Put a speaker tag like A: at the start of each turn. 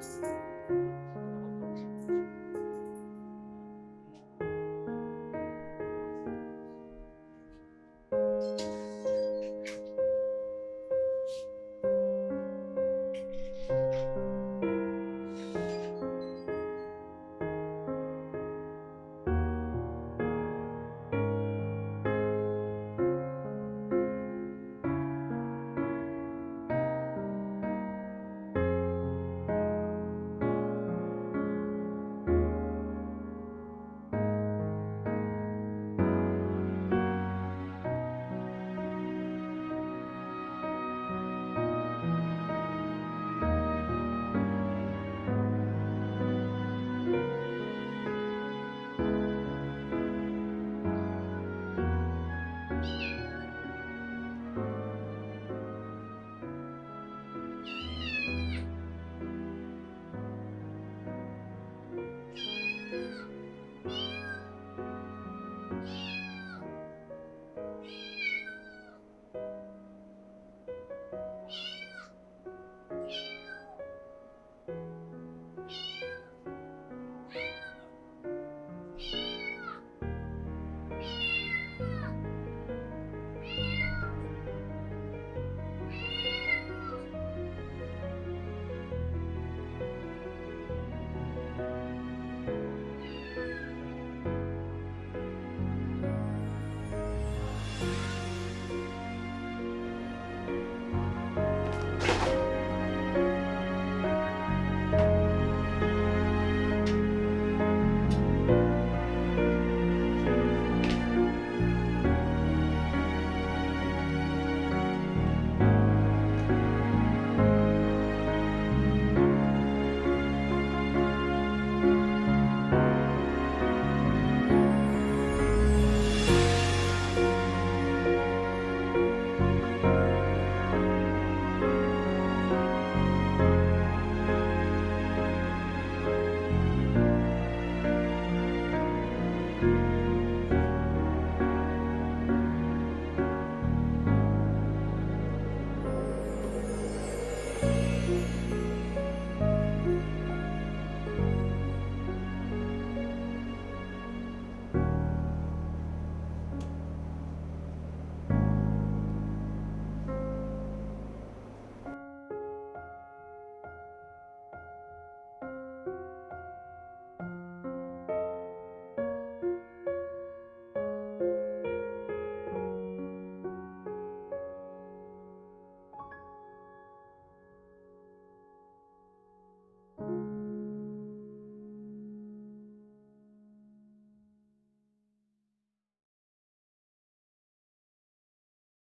A: Deus.